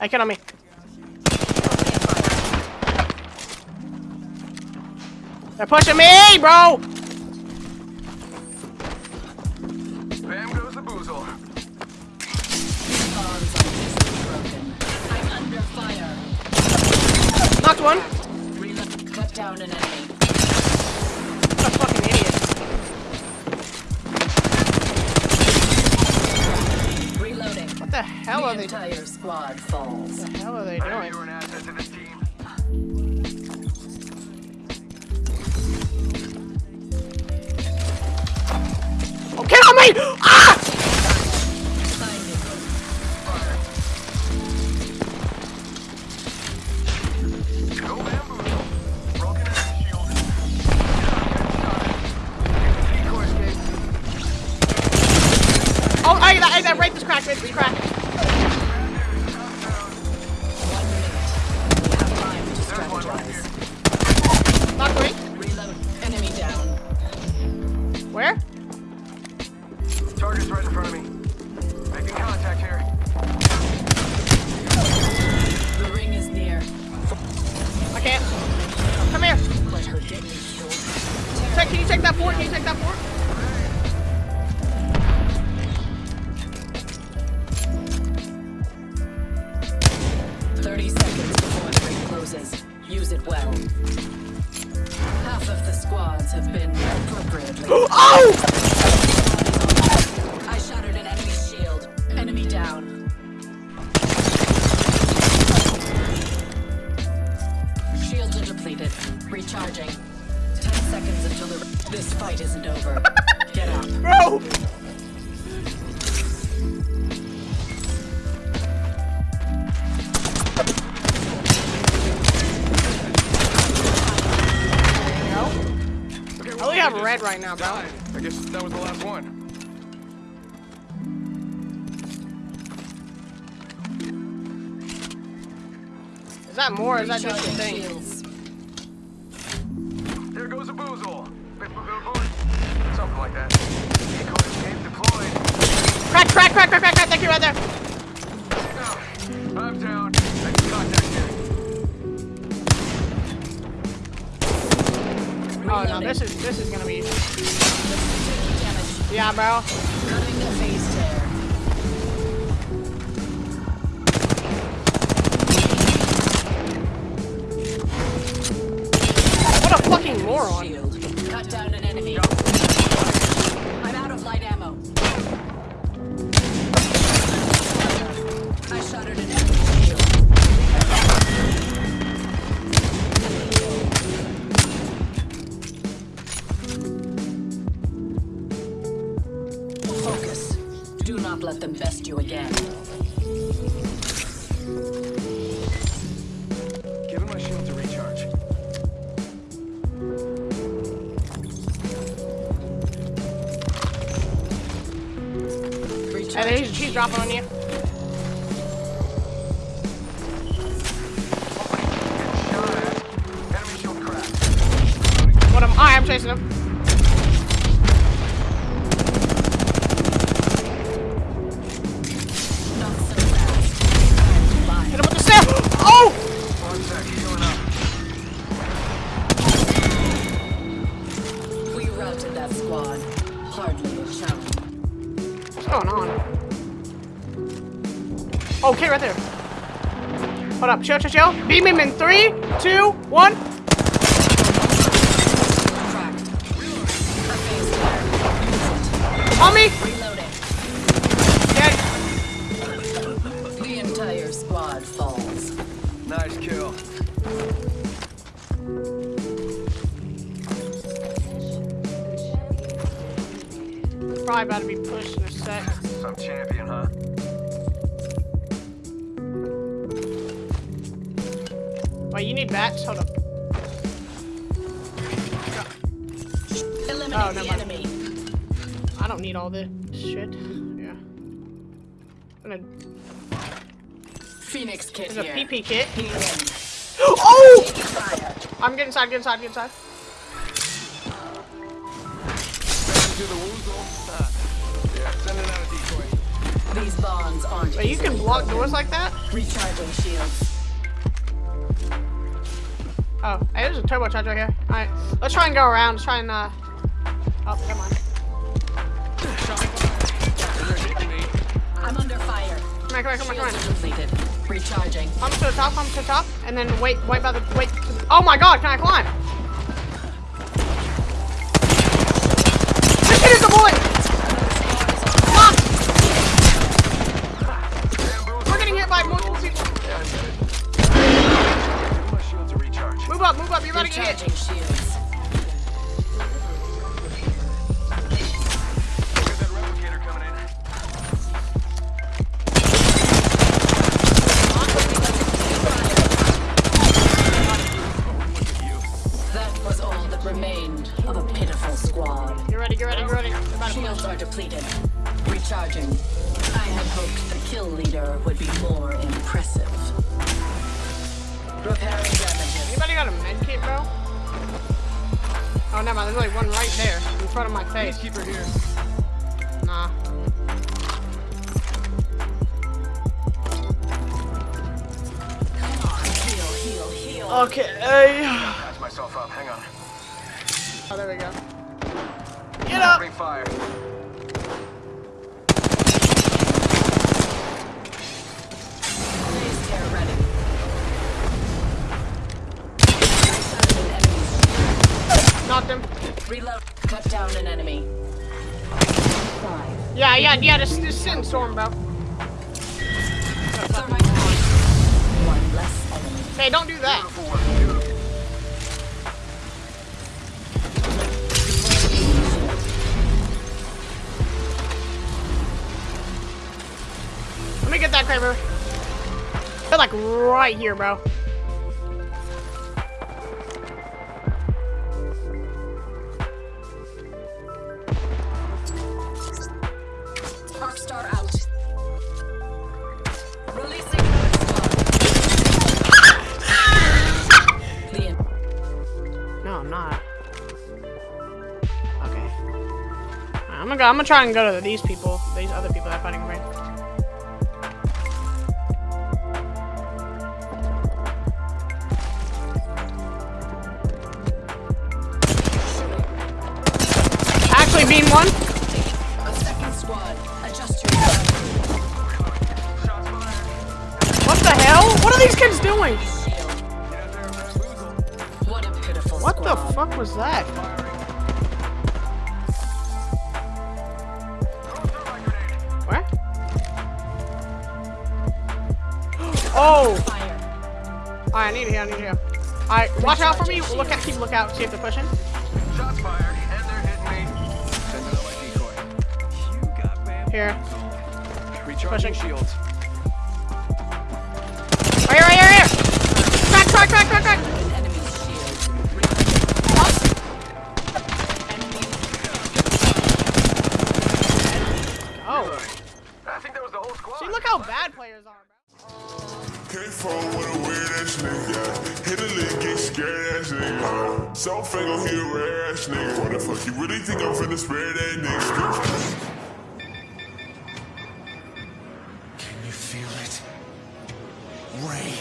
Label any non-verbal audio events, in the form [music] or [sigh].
Hey, kid on me. They're pushing me, bro! Bam goes the boozle. Bonds are easily broken. I'm under fire. Knocked one. Cut down an enemy. Reloading. What the hell are the they entire squad falls. What the hell are they I know doing? you're an asset to this team. Oh, get on me! Ah! Can you take that fort? Thirty seconds before the ring closes. Use it well. Half of the squads have been appropriately. [gasps] Oh! Until the. This fight isn't over. [laughs] Get out. Bro! There you go. Okay, I only have red right now, bro. Died. I guess that was the last one. Is that more or is that just a thing? shields. There goes a boozle. Something like that. Crack, crack, crack, crack, crack, crack. Thank you right there. I'm down. Making contact here. Oh no, this is this is gonna be. Damage. Yeah, bro. Let them best you again. Giving my shield to recharge. Hey, he's, he's dropping on you. Shot at. Enemy shield cracked. What am I? I'm chasing him. Squad. Hardly a challenge. What's going on? Oh, okay, right there. Hold up. Chill, chill, chill. Beam him in three, two, one. Probably about to be pushed in a sec. Some champion, huh? Wait, you need bats? Hold up. Eliminate Oh, the enemy. I don't need all this shit. Yeah. I'm gonna, Phoenix kit there's a here. PP kit. Oh! I'm getting inside, get inside, get inside. Bonds aren't. Wait, you can block broken. doors like that? Recharging shields. Oh, hey, there's a turbocharger right here. Alright, let's try and go around. Let's try and, uh... Oh, never mind. I'm under fire. Come here, come here, come here, come Shields here. Recharging. Come to the top, come to the top, and then wait, wait by the, wait. The, oh my god, can I climb? Up, move up, you're about to get hit. Recharging shields. That replicator coming in. That was all that remained of a pitiful squad. Get ready, get ready, get ready. They're about Shields are depleted. Recharging. I had hoped the kill leader would be more impressive. Anybody med kit, bro? Oh, never mind. There's only one right there in front of my face. Keep her here. Nah. Heal, heal, heal. Okay. Patch myself up. Hang on. Oh, there we go. Get up. Bring fire. Blaze tear ready. Cut an enemy's Knocked him. Reload. Cut down an enemy. Yeah, yeah, yeah. Just, just sit in storm, bro. Thermite grenade. One less enemy. Hey, don't do that. Beautiful work. Beautiful. Let me get that Kraber. They're like right here, bro. Star out. Releasing squad. No, I'm not. Okay. I'm gonna go. I'm gonna try and go to these people. These other people that are fighting me. What are these kids doing? Get out there and bamboozle. What What the fuck was that? Firing. Throw a thermite grenade. Where? [gasps] Oh! Fire. Alright, I need to I need to. Alright, watch out for me. Look at, keep lookout, see if they're pushing. Shots fired. And they're hitting me. Sending out my decoy. You got bamboozled. Here. Recharging Pushing. shields. Right here, right here, here! Crack, crack, crack, crack, crack! An enemy's shield. Enemy. Oh. I think that was the whole squad. See, look how bad players are, bro. Can't phone with a weird ass nigga. Hit a lick, get scared ass nigga. So finger, he a rare ass nigga. What the fuck, you really think I'm finna spare that nigga? Can